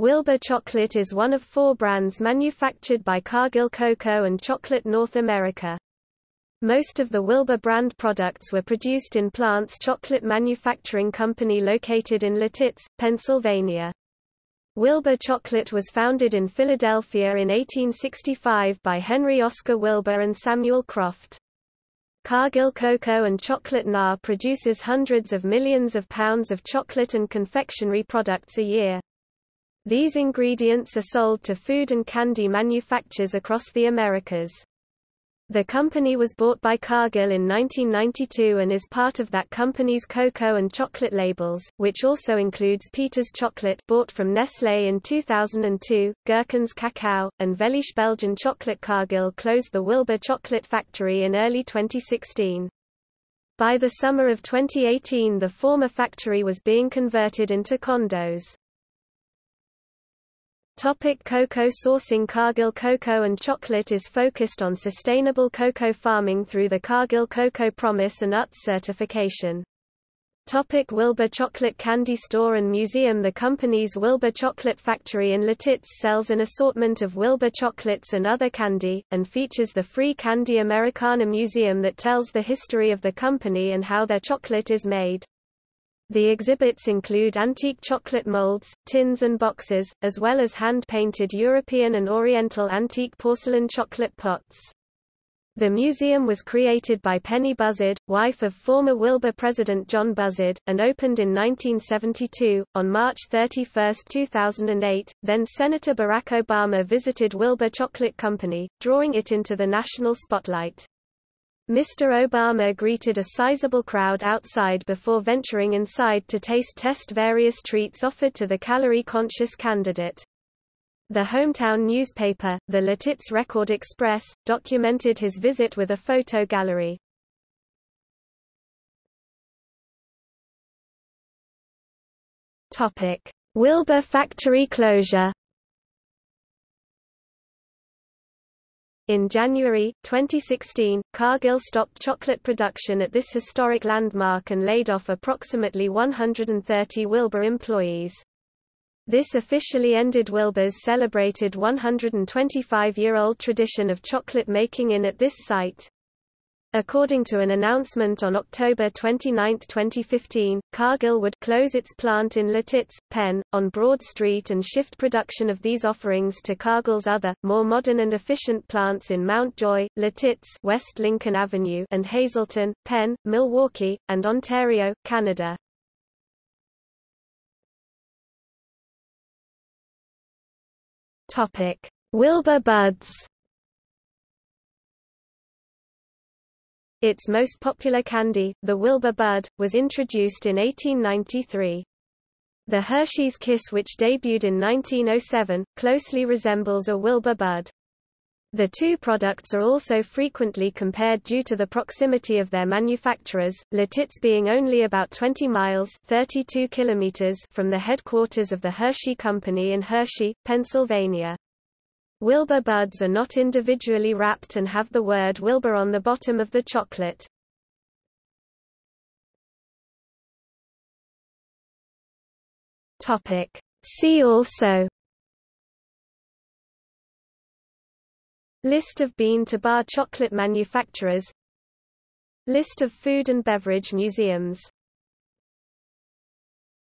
Wilbur Chocolate is one of four brands manufactured by Cargill Cocoa and Chocolate North America. Most of the Wilbur brand products were produced in Plant's Chocolate Manufacturing Company located in Lititz, Pennsylvania. Wilbur Chocolate was founded in Philadelphia in 1865 by Henry Oscar Wilbur and Samuel Croft. Cargill Cocoa and Chocolate NA produces hundreds of millions of pounds of chocolate and confectionery products a year. These ingredients are sold to food and candy manufacturers across the Americas. The company was bought by Cargill in 1992 and is part of that company's cocoa and chocolate labels, which also includes Peter's Chocolate bought from Nestlé in 2002, Gerkens Cacao, and Veliche Belgian Chocolate Cargill closed the Wilbur Chocolate Factory in early 2016. By the summer of 2018 the former factory was being converted into condos. Topic cocoa sourcing Cargill Cocoa and Chocolate is focused on sustainable cocoa farming through the Cargill Cocoa Promise and UTZ certification. Topic Wilbur Chocolate Candy Store and Museum The company's Wilbur Chocolate Factory in Lititz sells an assortment of Wilbur chocolates and other candy, and features the Free Candy Americana Museum that tells the history of the company and how their chocolate is made. The exhibits include antique chocolate molds, tins and boxes, as well as hand-painted European and Oriental antique porcelain chocolate pots. The museum was created by Penny Buzzard, wife of former Wilbur president John Buzzard, and opened in 1972. On March 31, 2008, then Senator Barack Obama visited Wilbur Chocolate Company, drawing it into the national spotlight. Mr. Obama greeted a sizable crowd outside before venturing inside to taste test various treats offered to the calorie-conscious candidate. The hometown newspaper, the Lititz Record Express, documented his visit with a photo gallery. Wilbur factory closure In January, 2016, Cargill stopped chocolate production at this historic landmark and laid off approximately 130 Wilbur employees. This officially ended Wilbur's celebrated 125-year-old tradition of chocolate making in at this site. According to an announcement on October 29, 2015, Cargill would close its plant in Lititz, Penn, on Broad Street and shift production of these offerings to Cargill's other, more modern and efficient plants in Mount Joy, Lititz West Lincoln Avenue and Hazleton, Penn, Milwaukee, and Ontario, Canada. Wilbur Buds Its most popular candy, the Wilbur Bud, was introduced in 1893. The Hershey's Kiss which debuted in 1907, closely resembles a Wilbur Bud. The two products are also frequently compared due to the proximity of their manufacturers, Lititz being only about 20 miles 32 kilometers from the headquarters of the Hershey Company in Hershey, Pennsylvania. Wilbur buds are not individually wrapped and have the word Wilbur on the bottom of the chocolate. Topic. See also List of bean-to-bar chocolate manufacturers List of food and beverage museums